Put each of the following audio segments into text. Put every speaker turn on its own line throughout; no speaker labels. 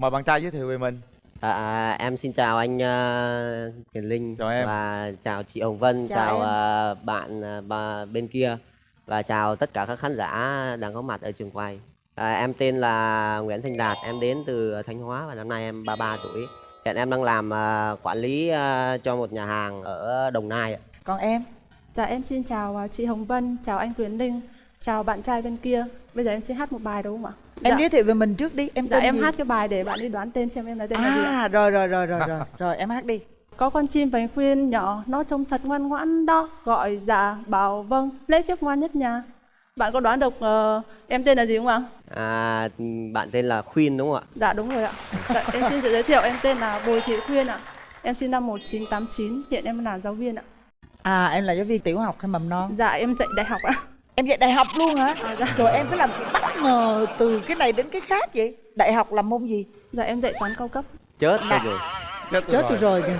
mời bạn trai giới thiệu về mình
À, à, em xin chào anh uh, Kiền Linh
Chào em.
và chào chị Hồng Vân,
Chào
chào, à, bạn bà bên kia và chào tất cả các khán giả đang có mặt ở trường quay. À, em tên là Nguyễn Thành Đạt, em đến từ Thanh Hóa và năm nay em 33 tuổi. Hiện em đang làm à, quản lý à, cho một nhà hàng ở Đồng Nai. ạ.
còn em
Dạ em xin chào à, chị Hồng Vân, chào anh Quyền Linh, chào bạn trai bên kia. Bây giờ em xin hát một bài đúng không ạ?
Em
dạ,
giới thiệu về mình trước đi em
dạ
tên
em
gì?
hát cái bài để bạn đi đoán tên xem em là tên là gì
à rồi rồi rồi rồi rồi rồi em hát đi
Có con chim vành khuyên nhỏ, nó trông thật ngoan ngoãn đó, gọi dạ bảo vâng, lễ phép ngoan nhất nhà. Bạn có đoán được ờ, em tên là gì không ạ?
À, bạn tên là Khuyên đúng không ạ?
Dạ đúng rồi ạ. Dạ, em xin tự giới thiệu em tên là Bùi Thị Khuyên ạ. Em sinh năm 1989, hiện em là giáo viên ạ.
à em là giáo viên tiểu học hay mầm non
Dạ em dạy đại học ạ.
Em dạy đại học luôn hả
À, dạ.
rồi em phải làm gì bất ngờ từ cái này đến cái khác vậy đại học làm môn gì
Dạ em dạy toán cao cấp.
Chết
Dạ.
rồi.
chết
chết tôi rồi kìa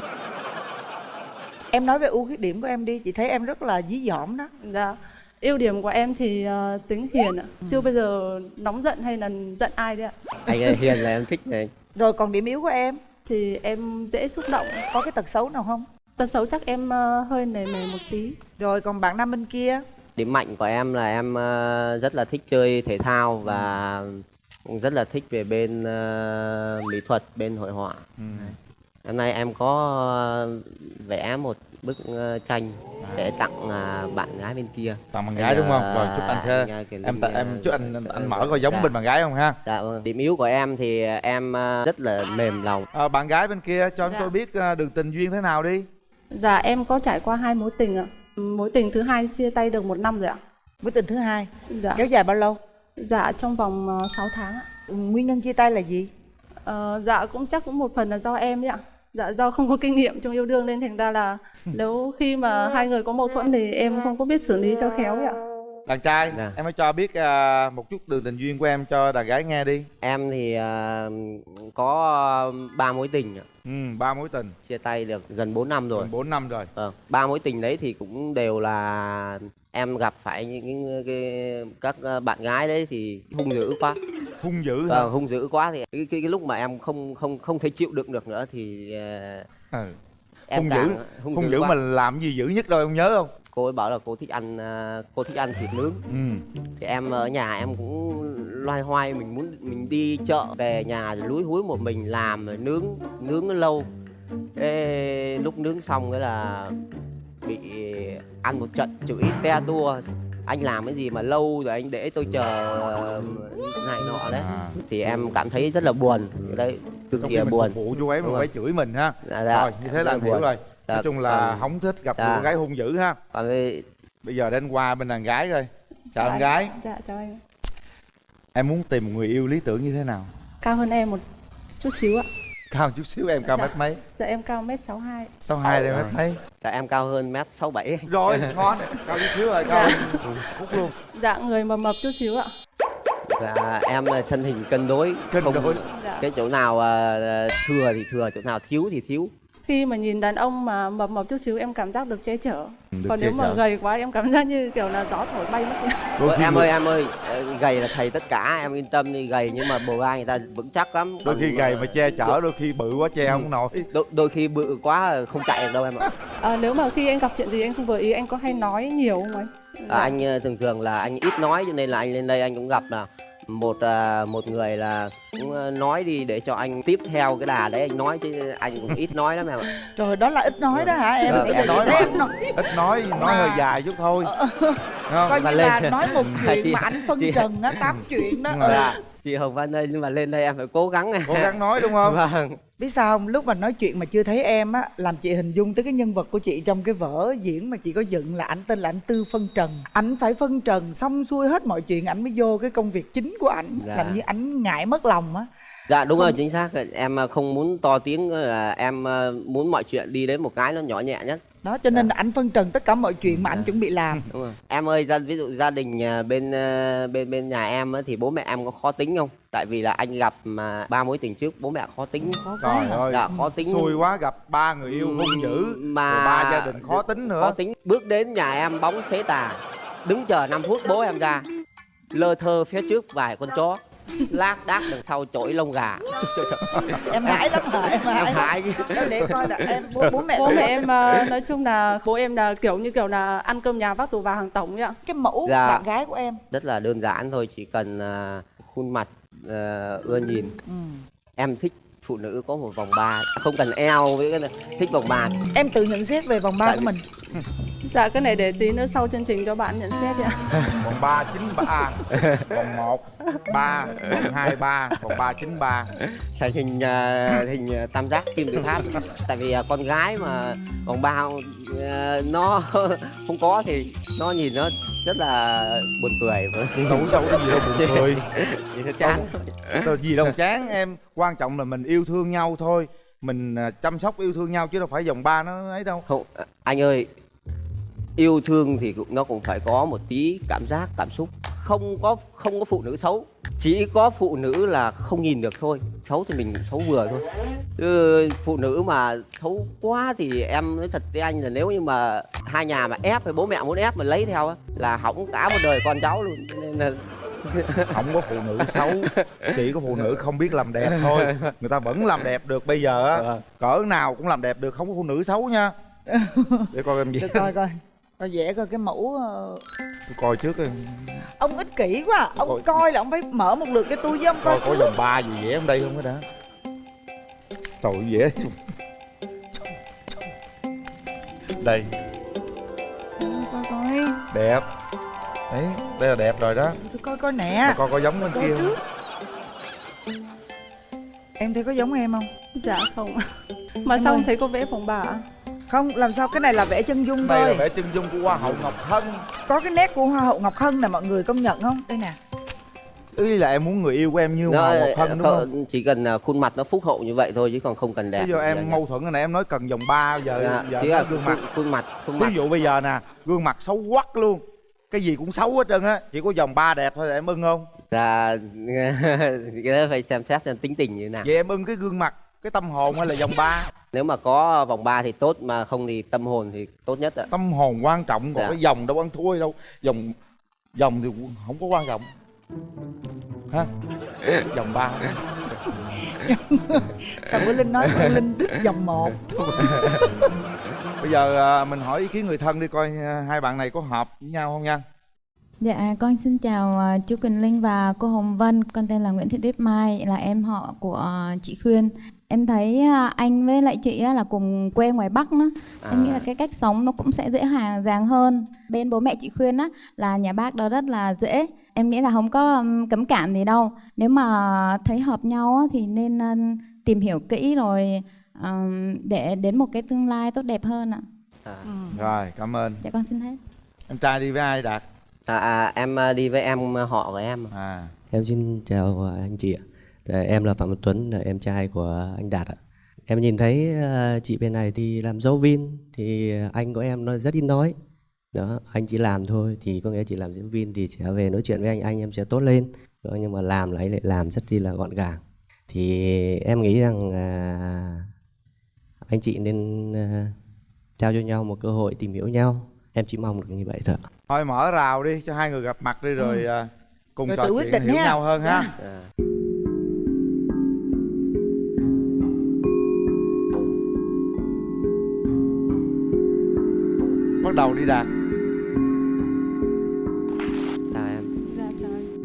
em nói về ưu khuyết điểm của em đi chị thấy em rất là dí dỏm đó
Dạ. Ưu điểm của em thì ờ, tính hiền ạ. Chưa bao giờ nóng giận hay là giận ai đấy ạ.
Anh ơi, Hiền là em thích này.
rồi còn điểm yếu của em
Thì em dễ xúc động.
có cái tật xấu nào không
Tật xấu chắc em ờ, hơi nề nề một tí.
rồi còn bạn nam bên kia
Điểm mạnh của em là em ờ, rất là thích chơi thể thao và cũng rất là thích về bên ờ, mỹ thuật, bên hội họa.
ừ.
Hôm nay em có ờ, vẽ một bức tranh để tặng bạn gái bên kia.
tặng bạn gái đúng không rồi chúc anh sẽ
Anh, ờ, Kiều
em ta- em chúc anh anh, anh mở coi giống
dạ.
bên bạn gái không ha
Dạ vâng. Điểm yếu của em thì em rất là mềm lòng.
à, bạn gái bên kia cho chúng
Dạ.
tôi biết à, đường tình duyên thế nào đi
Dạ em có trải qua hai mối tình ạ. Mối tình thứ hai chia tay được một năm rồi ạ.
mối tình thứ hai
Dạ.
kéo dài bao lâu
Dạ trong vòng uh, 6 tháng ạ.
Ừ, nguyên nhân chia tay là gì
Ờ, dạ cũng chắc cũng một phần là do em đấy ạ. Dạ do không có kinh nghiệm trong yêu đương nên thành ra là nếu khi mà hai người có mâu thuẫn thì em không có biết xử lý cho khéo ấy ạ.
Đàn trai
Dạ.
em hãy cho biết à, một chút đường tình duyên của em cho đàn gái nghe đi
Em thì ờ, có ba mối tình ạ.
ừ, ba mối tình
chia tay được gần 4 năm rồi.
gần bốn năm rồi
Vâng, ba mối tình đấy thì cũng đều là em gặp phải những cái các ờ, bạn gái đấy thì hung dữ quá.
hung dữ hả
Vâng, hung dữ quá thì cái, cái, cái lúc mà em không không không thể chịu đựng được nữa thì ờ,
ừ.
em
hung dữ hung dữ
quá.
mà làm gì dữ nhất đâu em nhớ không
cô ấy bảo là cô thích ăn ờ, cô thích ăn thịt nướng.
Ừ.
thì em ở nhà em cũng loay hoay mình muốn mình đi chợ về nhà lúi húi một mình làm rồi nướng nướng nó lâu. Thế lúc nướng xong cái là bị ăn một trận chửi te tua. Anh làm cái gì mà lâu rồi anh để tôi chờ ờ, này nọ đấy.
À.
thì em cảm thấy rất là buồn. Đấy cực kỳ buồn.
vụ chú ấy mà phải chửi mình ha.
Dạ, dạ.
rồi như thế là hiểu
buồn.
rồi
Dạ,
nói chung là
còn-
không thích gặp
dạ.
cô gái hung dữ ha.
Còn cái
bây giờ đến qua bên đàn gái rồi chào
Dạ,
đàn gái.
Dạ chào anh.
em muốn tìm một người yêu lý tưởng như thế nào?
Cao hơn em một chút xíu ạ.
cao chút xíu em cao
Dạ.
mét mấy?
Dạ em cao mét 62.
sáu hai em mét mấy?
Dạ, em cao hơn mét sáu bảy.
Rồi ngon. Cao chút xíu rồi cao hơn phút luôn.
Dạ người mập mập chút xíu ạ.
và em là thân hình cân đối.
Cân
không-
đối.
Dạ.
cái chỗ nào ờ, thừa thì thừa chỗ nào thiếu thì thiếu
Khi mà nhìn đàn ông mà mập mập chút xíu em cảm giác được che chở.
Được
Còn
che
nếu mà
chở.
gầy quá em cảm giác như kiểu là gió thổi bay mất.
Ôi,
khi
em ơi em ơi ờ, gầy là thầy tất cả em yên tâm đi gầy nhưng mà bồ vai người ta vững chắc lắm
đôi khi gầy mà che chở đôi khi bự quá che không nổi
đôi, đôi khi bự quá không chạy được đâu em ạ
À, nếu mà khi anh gặp chuyện gì anh không vừa ý anh có hay nói nhiều không anh?
à, anh ờ, thường thường là anh ít nói cho nên là anh lên đây anh cũng gặp là một à, một người là cũng ờ, nói đi để cho anh tiếp theo cái đà đấy anh nói chứ anh cũng ít nói lắm em ạ.
Trời đó là ít nói đó hả em? Bây
em
nói
nói,
ít nói nói hơi dài chút thôi. Đúng không?
coi như
lên-
là nói một chuyện
Chị-
mà anh phân
chị-
trần á, tám chuyện đó. Ừ.
Dạ, chị Hồng Vân ơi nhưng mà lên đây em phải cố gắng này
cố gắng nói đúng không
vâng
Biết sao không? Lúc mà nói chuyện mà chưa thấy em á, làm chị hình dung tới cái nhân vật của chị trong cái vở diễn mà chị có dựng là ảnh tên là anh Tư Phân Trần. Ảnh phải phân trần xong xuôi hết mọi chuyện ảnh mới vô cái công việc chính của ảnh,
Dạ.
làm như ảnh ngại mất lòng á.
dạ đúng rồi chính xác em ờ, không muốn to tiếng là em ờ, muốn mọi chuyện đi đến một cái nó nhỏ nhẹ nhất
Đó cho nên là ảnh phân trần tất cả mọi chuyện mà ảnh chuẩn bị làm.
đúng rồi. Em ơi gia ví dụ gia đình à, bên ờ, bên bên nhà em á, thì bố mẹ em có khó tính không? Tại vì là anh gặp mà ba mối tình trước bố mẹ khó tính.
Khó quá
trời
hả?
ơi
dạ khó tính.
xui quá gặp ba người yêu hung dữ
mà
ba gia đình khó tính nữa.
Khó tính. Bước đến nhà em bóng xế tà. Đứng chờ 5 phút bố em ra. Lơ thơ phía trước vài con chó lác đác đằng sau chổi lông gà.
Em hãi lắm hả? Em
em
hãi.
Hại
Đâu để coi là em bố, bố mẹ
bố mẹ em ờ, nói chung là bố em là kiểu như kiểu là ăn cơm nhà vác tù vào hàng tổng ấy ạ.
Cái mẫu
Dạ.
bạn gái của em.
Rất là đơn giản thôi chỉ cần à, khuôn mặt à, ưa nhìn.
Ừ.
em thích phụ nữ có một vòng ba không cần eo với cái này thích vòng ba.
Em tự nhận xét về vòng ba
Tại
của mình
dạ cái này để tí nữa sau chương trình cho bạn nhận xét ạ.
Vòng ba chín ba vòng một ba vòng hai ba vòng ba chín ba.
Thành hình à, hình à, tam giác kim tự tháp. Tại vì à, con gái mà vòng ba à, nó không có thì nó nhìn nó rất là buồn cười.
Đâu đâu có gì đâu buồn cười.
nhìn nó chán.
Đâu gì đâu chán em. Quan trọng là mình yêu thương nhau thôi. Mình chăm sóc yêu thương nhau chứ đâu phải vòng ba nó ấy đâu.
Không anh ơi yêu thương thì cũng nó cũng phải có một tí cảm giác cảm xúc. Không có không có phụ nữ xấu chỉ có phụ nữ là không nhìn được thôi. Xấu thì mình xấu vừa thôi. Ừ, phụ nữ mà xấu quá thì em nói thật với anh là nếu như mà hai nhà mà ép hay bố mẹ muốn ép mà lấy theo á, là hỏng cả một đời con cháu luôn. Nên là
không có phụ nữ xấu chỉ có phụ nữ không biết làm đẹp thôi. Người ta vẫn làm đẹp được bây giờ á.
Vâng.
cỡ nào cũng làm đẹp được không có phụ nữ xấu nha. Để coi em gì.
Để coi coi coi vẽ coi cái mẫu ờ,
tôi coi trước em
ông ích kỷ quá à. ông
Coi.
coi là ông phải mở một lượt cái túi với ông coi
coi có vòng ba gì vẽ trong đây không cái đã. Tội vẽ đây.
Coi coi.
Đẹp. Đấy đây là đẹp rồi đó.
Tôi coi coi nè.
Coi có giống bên
coi
kia không?
Trước em thấy có giống em không?
Dạ không. Mà
Em
xong
ơi.
thấy có vẽ phòng bà? ạ
không làm sao cái này là vẽ chân dung
đây là
thôi.
vẽ chân dung của hoa hậu ngọc hân.
Có cái nét của hoa hậu ngọc hân nè mọi người công nhận không? Đây nè.
Ý là em muốn người yêu của em như hoa hậu ngọc hân đúng không?
chỉ cần à, khuôn mặt nó phúc hậu như vậy thôi chứ còn không cần đẹp.
Bây giờ em mâu thuẫn cái này em nói cần vòng ba giờ
Dạ,
giờ
là
gương mặt
khuôn, khuôn mặt. khuôn mặt
ví dụ bây giờ nè gương mặt xấu quắc luôn. Cái gì cũng xấu hết trơn á chỉ có vòng ba đẹp thôi là em ưng không?
Là cái đó phải xem xét xem tính tình như thế nào.
Vậy em ưng cái gương mặt cái tâm hồn hay là vòng ba
nếu mà có vòng ba thì tốt mà không thì tâm hồn thì tốt nhất ạ.
Tâm hồn quan trọng còn
Dạ.
cái vòng đâu ăn thua đâu. Vòng vòng thì không có quan trọng. Ha vòng ba.
Sao bữa linh nói linh thích vòng một?
Bây giờ à, mình hỏi ý kiến người thân đi coi à, hai bạn này có hợp với nhau không nha?
Dạ, con xin chào à, chú Quỳnh Linh và cô Hồng Vân. Con tên là Nguyễn Thị Tuyết Mai, là em họ của chị Khuyên. Em thấy à, anh với lại chị á là cùng quê ngoài Bắc đó. Em nghĩ là cái cách sống nó cũng sẽ dễ dàng dàng hơn. Bên bố mẹ chị Khuyên á là nhà bác đó rất là dễ. Em nghĩ là không có cấm cản gì đâu. Nếu mà thấy hợp nhau á, thì nên à, tìm hiểu kỹ rồi để đến một cái tương lai tốt đẹp hơn ạ.
à,
rồi cảm ơn
Dạ con xin hết.
em trai đi với ai đạt
à, à, em à, đi với em họ của em
à
Em xin chào à, anh chị ạ. Dạ, Em là Phạm Văn Tuấn, là em trai của anh Đạt ạ. Em nhìn thấy à, chị bên này thì làm dấu vin thì anh của em nó rất ít nói. Đó, anh chỉ làm thôi thì có nghĩa chỉ làm diễn viên thì sẽ về nói chuyện với anh, anh em sẽ tốt lên. Đó, nhưng mà làm là anh lại làm rất là gọn gàng. Thì em nghĩ rằng à, anh chị nên à, trao cho nhau một cơ hội tìm hiểu nhau. Em chỉ mong được như vậy thôi.
thôi mở rào đi cho hai người gặp mặt đi rồi à, cùng
Rồi
trò chuyện hiểu
ha.
nhau hơn ha
à,
đầu đi đạt.
Chào em.
Dạ chào anh.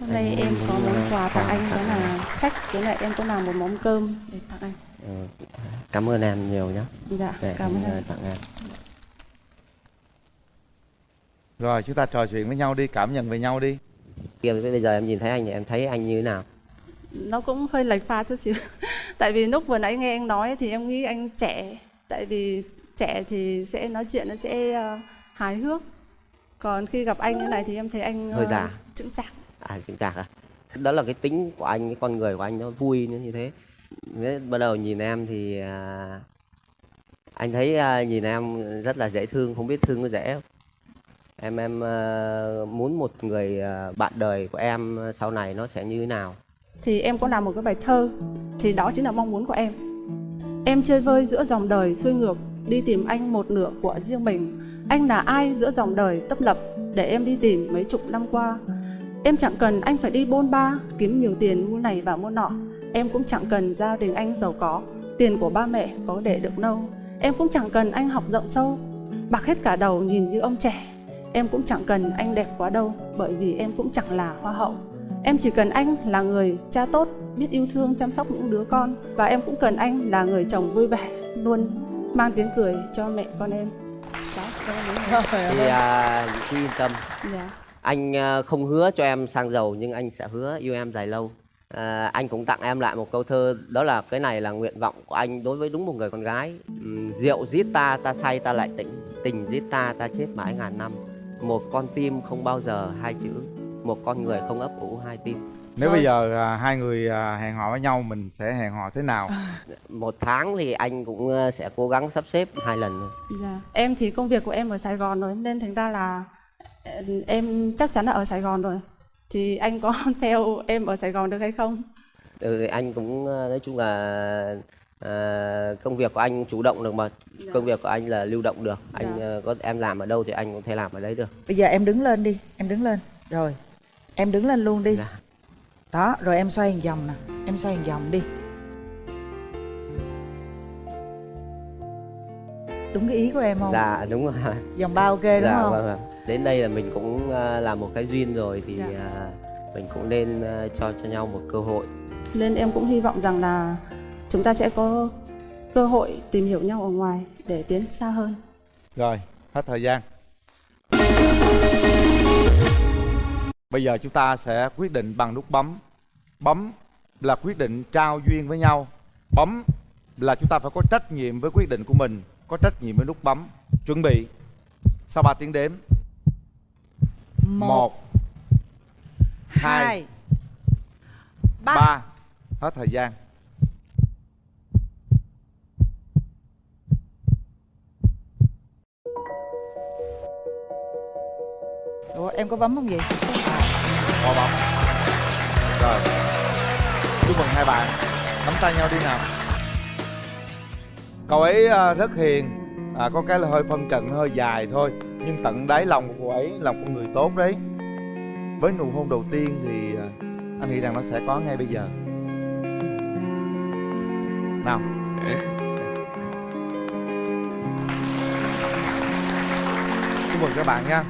Hôm nay em có món quà tặng anh đó là sách với lại em có làm một món cơm để tặng anh.
Ờ, cảm ơn em nhiều nhé
dạ
để
cảm ơn
em,
anh.
à, tặng em.
Rồi chúng ta trò chuyện với nhau đi cảm nhận về nhau đi.
Bây giờ em nhìn thấy anh thì em thấy anh như thế nào?
Nó cũng hơi lệch pha chút xíu. Tại vì lúc vừa nãy nghe anh nói thì em nghĩ anh trẻ. Tại vì trẻ thì sẽ nói chuyện nó sẽ ờ, hài hước. Còn khi gặp anh như này thì em thấy anh
Hơi
ờ,
già.
chững chạc.
À chính xác à? Đó là cái tính của anh cái con người của anh nó vui nó như thế. Nếu bắt đầu nhìn em thì à, anh thấy à, nhìn em rất là dễ thương không biết thương có dễ không? Em em à, muốn một người à, bạn đời của em sau này nó sẽ như thế nào?
Thì em có làm một cái bài thơ thì đó chính là mong muốn của em. Em chơi vơi giữa dòng đời xuôi ngược đi tìm anh một nửa của riêng mình anh là ai giữa dòng đời tấp lập để em đi tìm mấy chục năm qua Em chẳng cần anh phải đi bôn ba, kiếm nhiều tiền mua này và mua nọ. Em cũng chẳng cần gia đình anh giàu có, tiền của ba mẹ có để được đâu. Em cũng chẳng cần anh học rộng sâu, bạc hết cả đầu nhìn như ông trẻ. Em cũng chẳng cần anh đẹp quá đâu, bởi vì em cũng chẳng là hoa hậu. Em chỉ cần anh là người cha tốt, biết yêu thương chăm sóc những đứa con và em cũng cần anh là người chồng vui vẻ, luôn mang tiếng cười cho mẹ con em. Đó, rồi.
Trời
thì
ơi.
à, chị yên tâm
Dạ.
anh à, không hứa cho em sang giàu nhưng anh sẽ hứa yêu em dài lâu à, anh cũng tặng em lại một câu thơ đó là cái này là nguyện vọng của anh đối với đúng một người con gái Ừm, rượu giết ta ta say ta lại tỉnh tình giết ta ta chết mãi ngàn năm một con tim không bao giờ hai chữ một con người không ấp ủ hai tim
nếu
Thôi.
bây giờ à, hai người à, hẹn hò với nhau mình sẽ hẹn hò thế nào
một tháng thì anh cũng à, sẽ cố gắng sắp xếp hai lần thôi.
Dạ. Em thì công việc của em ở Sài Gòn rồi nên thành ra là ờ, em chắc chắn là ở Sài Gòn rồi. Thì anh có theo em ở Sài Gòn được hay không?
ừ, thì anh cũng à, nói chung là à, công việc của anh chủ động được mà
Dạ.
công việc của anh là lưu động được anh
Dạ.
à, có em làm ở đâu thì anh cũng thể làm ở đấy được
Bây giờ em đứng lên đi, em đứng lên. Rồi. Em đứng lên luôn đi.
Dạ.
Đó, rồi em xoay một vòng nè. Em xoay một vòng đi. Đúng cái ý của em không?
dạ đúng rồi
Vòng ba ok đúng
dạ
không?
vâng ạ. đến đây là mình cũng à, làm một cái duyên rồi thì
Dạ.
à, mình cũng nên à, cho cho nhau một cơ hội
Nên em cũng hy vọng rằng là chúng ta sẽ có cơ hội tìm hiểu nhau ở ngoài để tiến xa hơn.
rồi hết thời gian bây giờ chúng ta sẽ quyết định bằng nút bấm. Bấm là quyết định trao duyên với nhau. Bấm là chúng ta phải có trách nhiệm với quyết định của mình có trách nhiệm với nút bấm. Chuẩn bị. Sau 3 tiếng đếm? Một hai
hai, ba.
ba. Hết thời gian.
Ủa, em có bấm không vậy?
Có bấm rồi. Chúc mừng hai bạn. Nắm tay nhau đi nào. Cậu ấy à, rất hiền. À, có cái là hơi phân trận hơi dài thôi. Nhưng tận đáy lòng của cô ấy là một con người tốt đấy. Với nụ hôn đầu tiên thì à, anh nghĩ rằng nó sẽ có ngay bây giờ. Nào. Chúc mừng các bạn nha